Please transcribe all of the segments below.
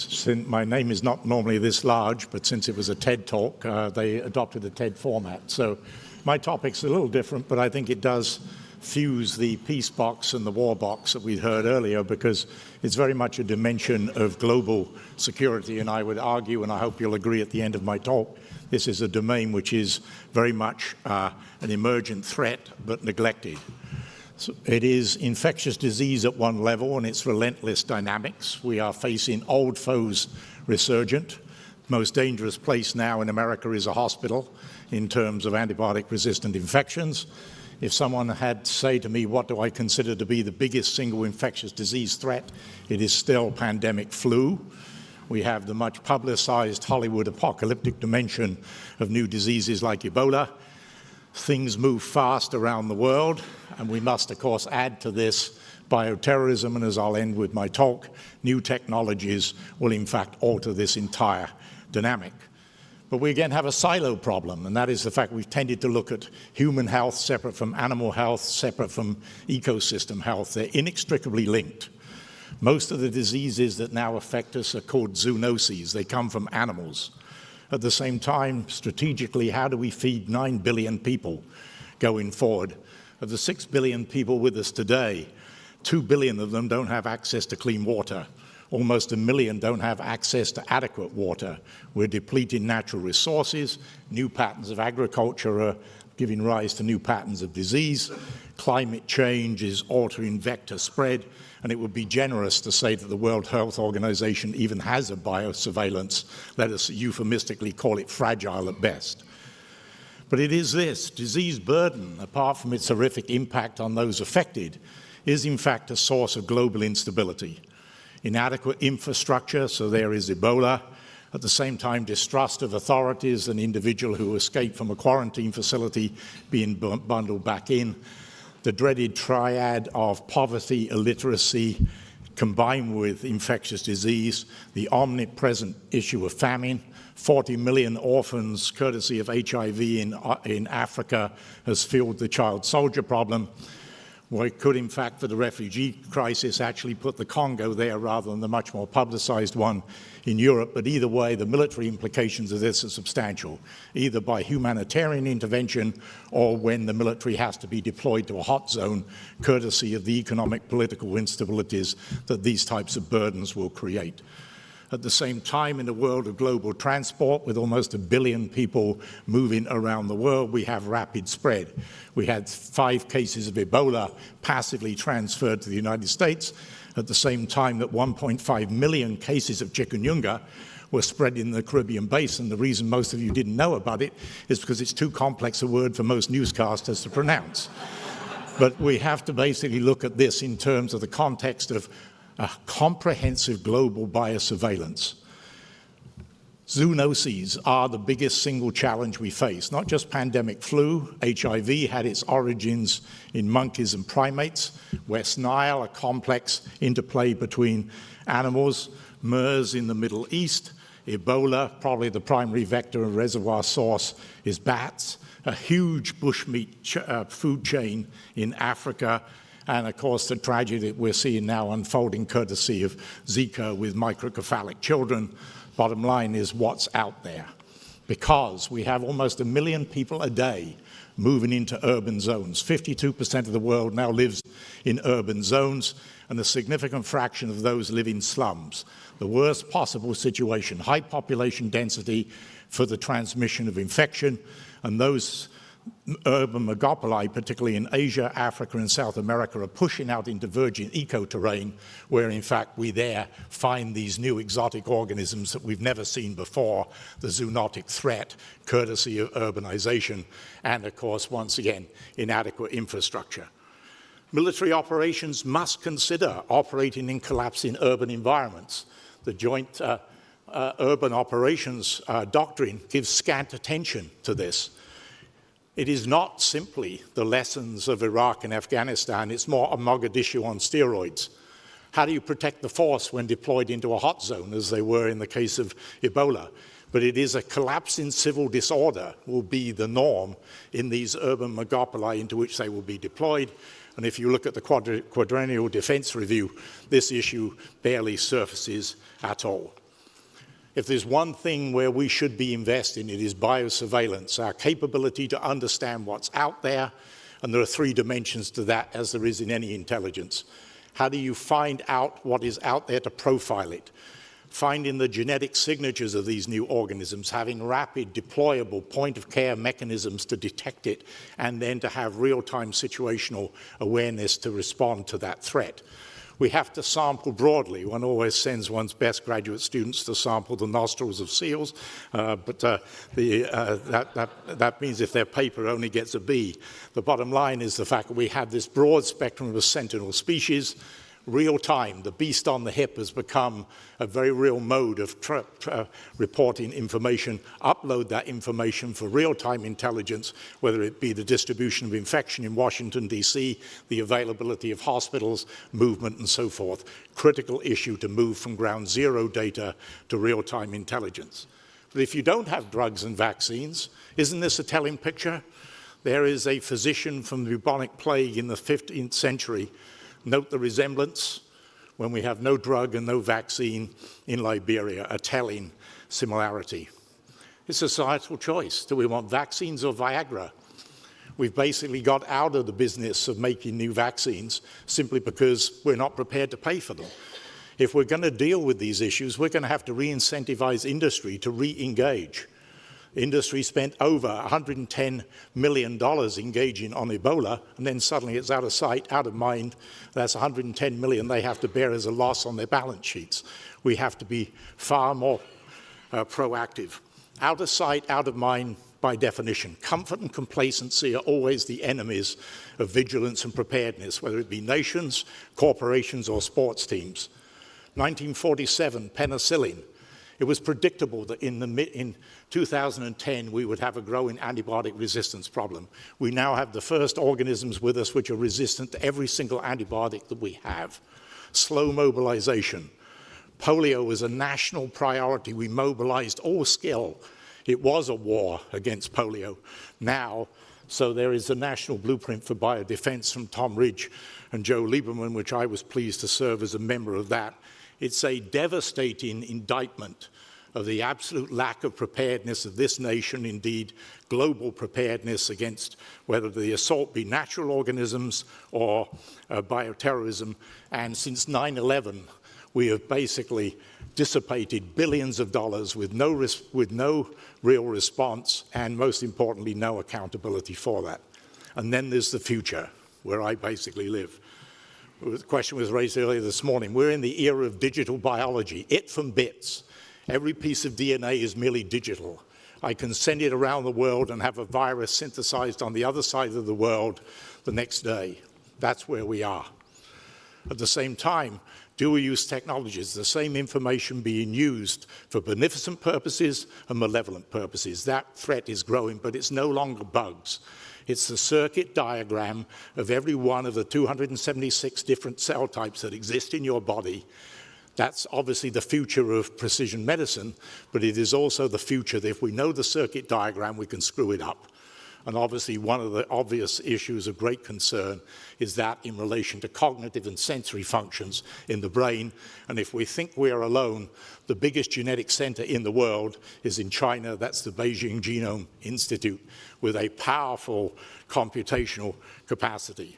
since my name is not normally this large, but since it was a TED talk, uh, they adopted a TED format. So my topic's a little different, but I think it does fuse the peace box and the war box that we heard earlier because it's very much a dimension of global security. And I would argue, and I hope you'll agree at the end of my talk, this is a domain which is very much uh, an emergent threat but neglected. So it is infectious disease at one level and its relentless dynamics. We are facing old foes resurgent. Most dangerous place now in America is a hospital in terms of antibiotic-resistant infections. If someone had to say to me, what do I consider to be the biggest single infectious disease threat, it is still pandemic flu. We have the much publicized Hollywood apocalyptic dimension of new diseases like Ebola. Things move fast around the world, and we must, of course, add to this bioterrorism, and as I'll end with my talk, new technologies will in fact alter this entire dynamic. But we again have a silo problem, and that is the fact we've tended to look at human health separate from animal health, separate from ecosystem health. They're inextricably linked. Most of the diseases that now affect us are called zoonoses. They come from animals. At the same time, strategically, how do we feed 9 billion people going forward? Of the 6 billion people with us today, 2 billion of them don't have access to clean water almost a million don't have access to adequate water. We're depleting natural resources. New patterns of agriculture are giving rise to new patterns of disease. Climate change is altering vector spread. And it would be generous to say that the World Health Organization even has a biosurveillance. Let us euphemistically call it fragile at best. But it is this, disease burden, apart from its horrific impact on those affected, is in fact a source of global instability inadequate infrastructure, so there is Ebola. At the same time, distrust of authorities, an individual who escaped from a quarantine facility being bundled back in. The dreaded triad of poverty, illiteracy, combined with infectious disease, the omnipresent issue of famine, 40 million orphans courtesy of HIV in, uh, in Africa has fueled the child soldier problem, we could, in fact, for the refugee crisis, actually put the Congo there rather than the much more publicized one in Europe. But either way, the military implications of this are substantial, either by humanitarian intervention or when the military has to be deployed to a hot zone, courtesy of the economic political instabilities that these types of burdens will create. At the same time, in the world of global transport, with almost a billion people moving around the world, we have rapid spread. We had five cases of Ebola passively transferred to the United States at the same time that 1.5 million cases of chikungunya were spread in the Caribbean basin. The reason most of you didn't know about it is because it's too complex a word for most newscasters to pronounce. but we have to basically look at this in terms of the context of a comprehensive global biosurveillance. Zoonoses are the biggest single challenge we face, not just pandemic flu. HIV had its origins in monkeys and primates. West Nile, a complex interplay between animals. MERS in the Middle East. Ebola, probably the primary vector and reservoir source is bats. A huge bushmeat ch uh, food chain in Africa and of course the tragedy that we're seeing now unfolding courtesy of Zika with microcephalic children. Bottom line is what's out there. Because we have almost a million people a day moving into urban zones. 52% of the world now lives in urban zones, and a significant fraction of those live in slums. The worst possible situation, high population density for the transmission of infection, and those urban megapoli, particularly in Asia, Africa, and South America, are pushing out into virgin eco-terrain, where in fact we there find these new exotic organisms that we've never seen before, the zoonotic threat, courtesy of urbanization, and of course, once again, inadequate infrastructure. Military operations must consider operating in collapsing urban environments. The Joint uh, uh, Urban Operations uh, Doctrine gives scant attention to this. It is not simply the lessons of Iraq and Afghanistan, it's more a Mogadishu on steroids. How do you protect the force when deployed into a hot zone, as they were in the case of Ebola? But it is a collapse in civil disorder will be the norm in these urban megapoli into which they will be deployed. And if you look at the quadrennial defense review, this issue barely surfaces at all. If there's one thing where we should be investing, it is biosurveillance, our capability to understand what's out there, and there are three dimensions to that as there is in any intelligence. How do you find out what is out there to profile it? Finding the genetic signatures of these new organisms, having rapid deployable point of care mechanisms to detect it, and then to have real-time situational awareness to respond to that threat. We have to sample broadly. One always sends one's best graduate students to sample the nostrils of seals, uh, but uh, the, uh, that, that, that means if their paper only gets a B. The bottom line is the fact that we have this broad spectrum of sentinel species, real time. The beast on the hip has become a very real mode of uh, reporting information, upload that information for real-time intelligence, whether it be the distribution of infection in Washington, D.C., the availability of hospitals, movement, and so forth. Critical issue to move from ground zero data to real-time intelligence. But if you don't have drugs and vaccines, isn't this a telling picture? There is a physician from the bubonic plague in the 15th century Note the resemblance when we have no drug and no vaccine in Liberia, a telling similarity. It's a societal choice. Do we want vaccines or Viagra? We've basically got out of the business of making new vaccines simply because we're not prepared to pay for them. If we're going to deal with these issues, we're going to have to re-incentivize industry to re-engage. Industry spent over $110 million engaging on Ebola, and then suddenly it's out of sight, out of mind. That's 110 million they have to bear as a loss on their balance sheets. We have to be far more uh, proactive. Out of sight, out of mind, by definition. Comfort and complacency are always the enemies of vigilance and preparedness, whether it be nations, corporations, or sports teams. 1947, penicillin. It was predictable that in, the, in 2010 we would have a growing antibiotic resistance problem. We now have the first organisms with us which are resistant to every single antibiotic that we have. Slow mobilization. Polio was a national priority. We mobilized all skill. It was a war against polio. Now, so there is a national blueprint for biodefense from Tom Ridge and Joe Lieberman, which I was pleased to serve as a member of that. It's a devastating indictment of the absolute lack of preparedness of this nation, indeed global preparedness against whether the assault be natural organisms or uh, bioterrorism. And since 9-11, we have basically dissipated billions of dollars with no, with no real response and most importantly, no accountability for that. And then there's the future, where I basically live the question was raised earlier this morning. We're in the era of digital biology, it from bits. Every piece of DNA is merely digital. I can send it around the world and have a virus synthesized on the other side of the world the next day. That's where we are. At the same time, dual use technologies, the same information being used for beneficent purposes and malevolent purposes. That threat is growing, but it's no longer bugs. It's the circuit diagram of every one of the 276 different cell types that exist in your body. That's obviously the future of precision medicine, but it is also the future that if we know the circuit diagram, we can screw it up. And obviously one of the obvious issues of great concern is that in relation to cognitive and sensory functions in the brain. And if we think we are alone, the biggest genetic center in the world is in China. That's the Beijing Genome Institute with a powerful computational capacity.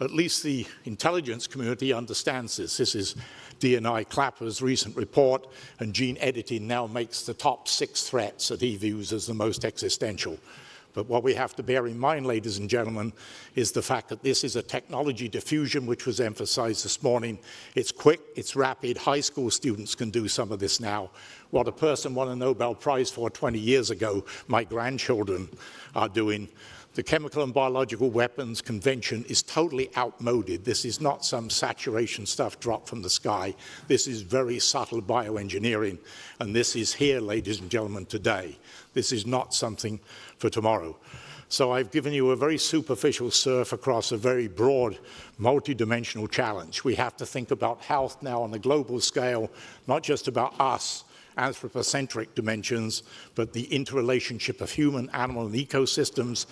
At least the intelligence community understands this. This is DNI Clapper's recent report, and gene editing now makes the top six threats that he views as the most existential. But what we have to bear in mind, ladies and gentlemen, is the fact that this is a technology diffusion which was emphasized this morning. It's quick, it's rapid, high school students can do some of this now. What a person won a Nobel Prize for 20 years ago, my grandchildren are doing. The Chemical and Biological Weapons Convention is totally outmoded. This is not some saturation stuff dropped from the sky. This is very subtle bioengineering, and this is here, ladies and gentlemen, today. This is not something for tomorrow. So I've given you a very superficial surf across a very broad, multidimensional challenge. We have to think about health now on a global scale, not just about us, anthropocentric dimensions, but the interrelationship of human, animal, and ecosystems,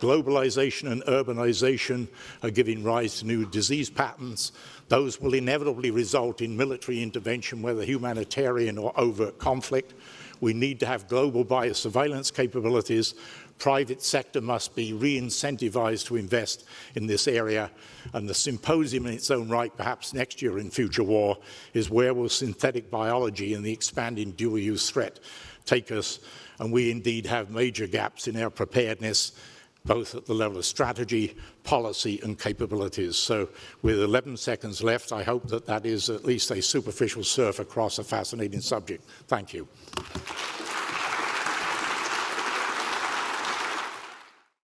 Globalization and urbanization are giving rise to new disease patterns. Those will inevitably result in military intervention, whether humanitarian or overt conflict. We need to have global biosurveillance capabilities. Private sector must be re-incentivized to invest in this area. And the symposium in its own right, perhaps next year in future war, is where will synthetic biology and the expanding dual-use threat take us? And we indeed have major gaps in our preparedness both at the level of strategy, policy and capabilities. So with 11 seconds left, I hope that that is at least a superficial surf across a fascinating subject. Thank you.